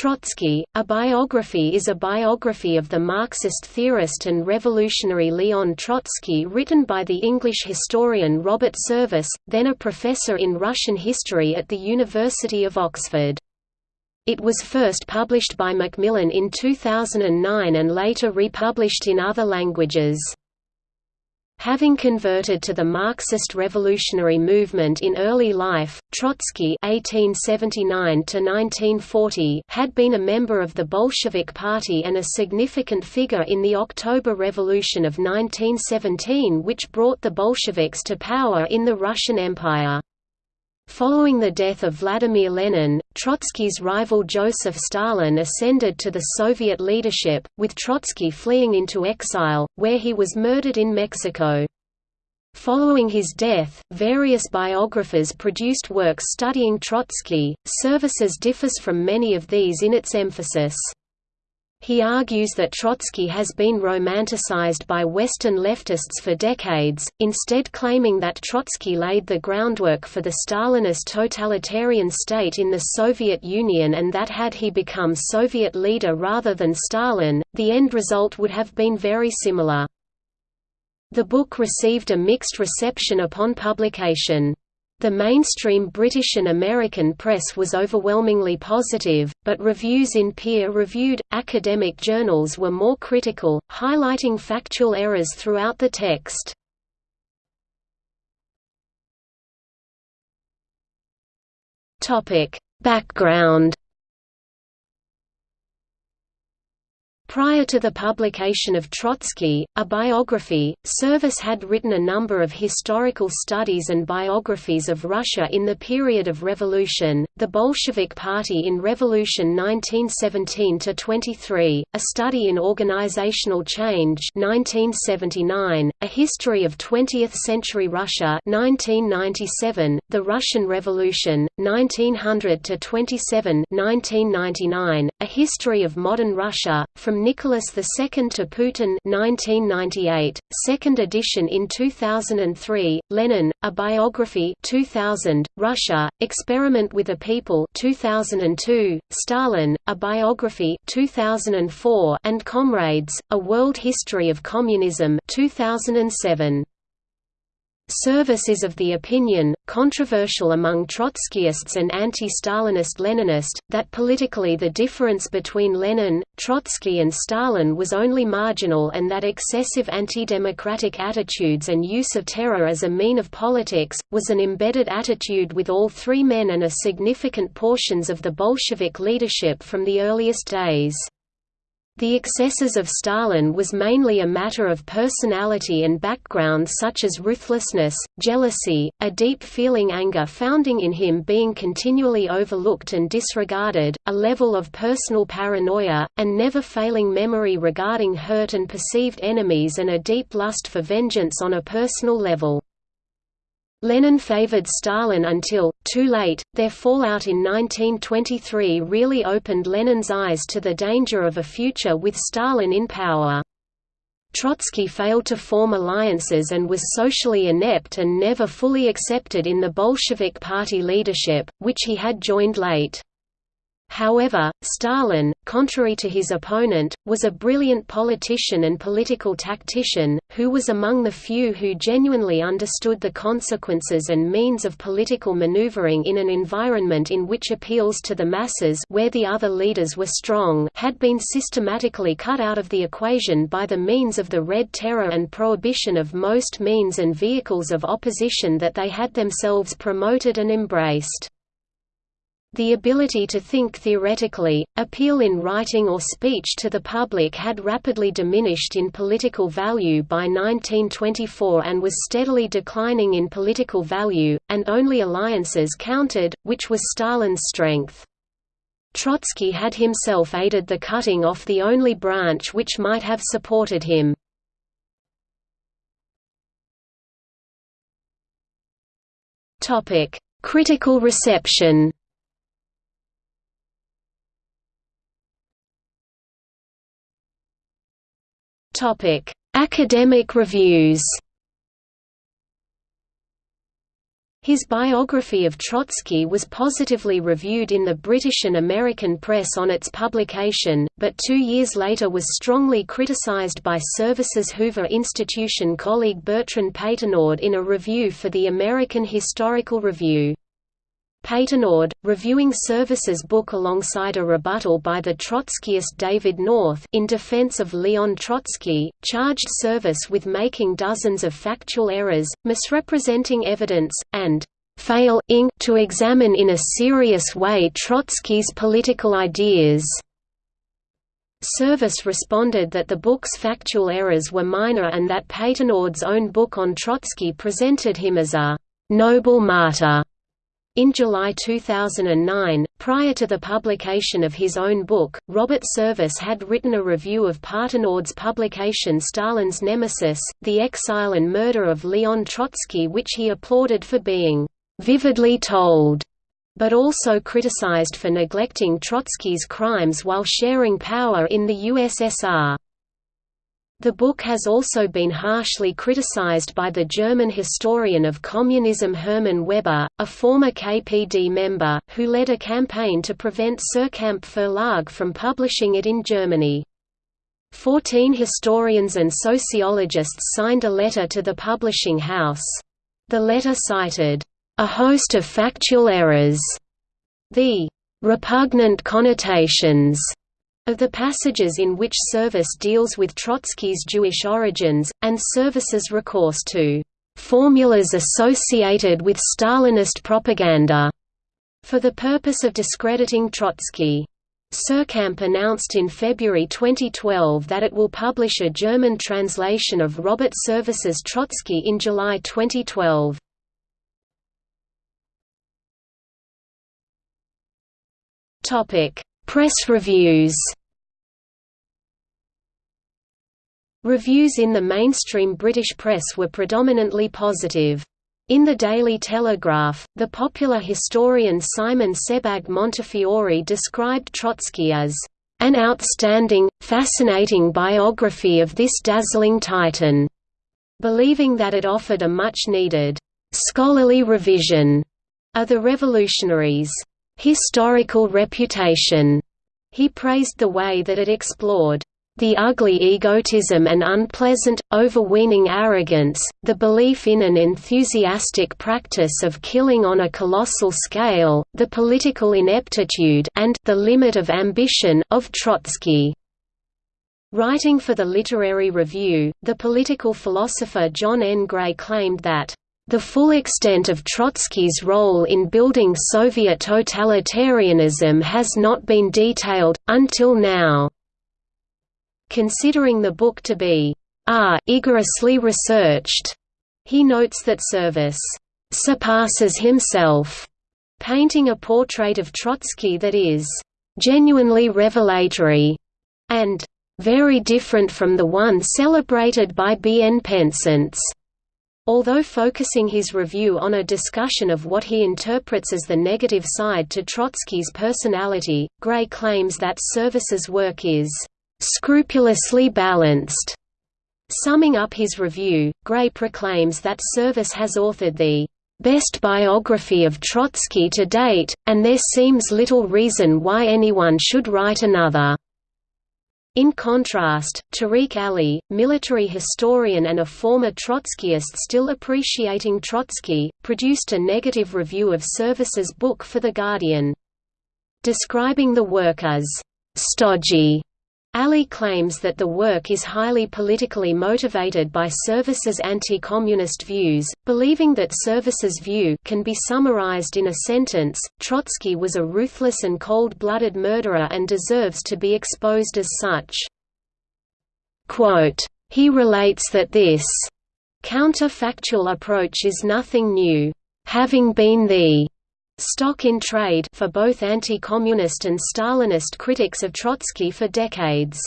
Trotsky, a biography is a biography of the Marxist theorist and revolutionary Leon Trotsky written by the English historian Robert Service, then a professor in Russian history at the University of Oxford. It was first published by Macmillan in 2009 and later republished in other languages. Having converted to the Marxist revolutionary movement in early life, Trotsky (1879–1940) had been a member of the Bolshevik Party and a significant figure in the October Revolution of 1917, which brought the Bolsheviks to power in the Russian Empire. Following the death of Vladimir Lenin, Trotsky's rival Joseph Stalin ascended to the Soviet leadership, with Trotsky fleeing into exile, where he was murdered in Mexico. Following his death, various biographers produced works studying Trotsky. Services differs from many of these in its emphasis. He argues that Trotsky has been romanticized by Western leftists for decades, instead claiming that Trotsky laid the groundwork for the Stalinist totalitarian state in the Soviet Union and that had he become Soviet leader rather than Stalin, the end result would have been very similar. The book received a mixed reception upon publication. The mainstream British and American press was overwhelmingly positive, but reviews in peer-reviewed, academic journals were more critical, highlighting factual errors throughout the text. Background Prior to the publication of Trotsky, a biography, Service had written a number of historical studies and biographies of Russia in the period of revolution, the Bolshevik Party in Revolution 1917–23, a study in organizational change 1979, a history of 20th-century Russia 1997, the Russian Revolution, 1900–27 1999, a history of modern Russia, from Nicholas II to Putin 1998, second edition in 2003, Lenin, A Biography 2000, Russia, Experiment with a People 2002, Stalin, A Biography 2004, and Comrades, A World History of Communism 2007. Service is of the opinion, controversial among Trotskyists and anti-Stalinist Leninist, that politically the difference between Lenin, Trotsky and Stalin was only marginal and that excessive anti-democratic attitudes and use of terror as a mean of politics, was an embedded attitude with all three men and a significant portions of the Bolshevik leadership from the earliest days. The excesses of Stalin was mainly a matter of personality and background such as ruthlessness, jealousy, a deep feeling anger founding in him being continually overlooked and disregarded, a level of personal paranoia, and never failing memory regarding hurt and perceived enemies and a deep lust for vengeance on a personal level. Lenin favored Stalin until, too late, their fallout in 1923 really opened Lenin's eyes to the danger of a future with Stalin in power. Trotsky failed to form alliances and was socially inept and never fully accepted in the Bolshevik party leadership, which he had joined late. However, Stalin, contrary to his opponent, was a brilliant politician and political tactician, who was among the few who genuinely understood the consequences and means of political maneuvering in an environment in which appeals to the masses where the other leaders were strong had been systematically cut out of the equation by the means of the Red Terror and prohibition of most means and vehicles of opposition that they had themselves promoted and embraced. The ability to think theoretically, appeal in writing or speech to the public had rapidly diminished in political value by 1924 and was steadily declining in political value, and only alliances counted, which was Stalin's strength. Trotsky had himself aided the cutting off the only branch which might have supported him. Critical reception Topic: Academic reviews. His biography of Trotsky was positively reviewed in the British and American press on its publication, but two years later was strongly criticized by Service's Hoover Institution colleague Bertrand Patenaude in a review for the American Historical Review. Patenaude, reviewing Service's book alongside a rebuttal by the Trotskyist David North in defense of Leon Trotsky, charged Service with making dozens of factual errors, misrepresenting evidence, and failing to examine in a serious way Trotsky's political ideas. Service responded that the book's factual errors were minor and that Patenaude's own book on Trotsky presented him as a «noble martyr» In July 2009, prior to the publication of his own book, Robert Service had written a review of Patenaude's publication Stalin's Nemesis, The Exile and Murder of Leon Trotsky which he applauded for being «vividly told», but also criticized for neglecting Trotsky's crimes while sharing power in the USSR. The book has also been harshly criticized by the German historian of communism Hermann Weber, a former KPD member, who led a campaign to prevent Suhrkamp Verlag from publishing it in Germany. Fourteen historians and sociologists signed a letter to the publishing house. The letter cited, "...a host of factual errors," the "...repugnant connotations," of the passages in which Service deals with Trotsky's Jewish origins, and Service's recourse to formulas associated with Stalinist propaganda for the purpose of discrediting Trotsky. Suhrkamp announced in February 2012 that it will publish a German translation of Robert Service's Trotsky in July 2012. Press reviews Reviews in the mainstream British press were predominantly positive. In the Daily Telegraph, the popular historian Simon Sebag Montefiore described Trotsky as an outstanding, fascinating biography of this dazzling titan, believing that it offered a much-needed, scholarly revision of the revolutionaries' historical reputation. He praised the way that it explored the ugly egotism and unpleasant, overweening arrogance, the belief in an enthusiastic practice of killing on a colossal scale, the political ineptitude and the limit of ambition of Trotsky. Writing for the Literary Review, the political philosopher John N. Gray claimed that the full extent of Trotsky's role in building Soviet totalitarianism has not been detailed, until now considering the book to be ah, rigorously researched. He notes that Service surpasses himself, painting a portrait of Trotsky that is genuinely revelatory and very different from the one celebrated by B. N. Pensance. Although focusing his review on a discussion of what he interprets as the negative side to Trotsky's personality, Gray claims that Service's work is scrupulously balanced. Summing up his review, Gray proclaims that Service has authored the best biography of Trotsky to date, and there seems little reason why anyone should write another. In contrast, Tariq Ali, military historian and a former Trotskyist still appreciating Trotsky, produced a negative review of Service's book for The Guardian. Describing the work as stodgy Ali claims that the work is highly politically motivated by Service's anti-communist views, believing that Service's view can be summarized in a sentence, Trotsky was a ruthless and cold-blooded murderer and deserves to be exposed as such. Quote, he relates that this counterfactual approach is nothing new, having been the stock in trade for both anti-communist and Stalinist critics of Trotsky for decades.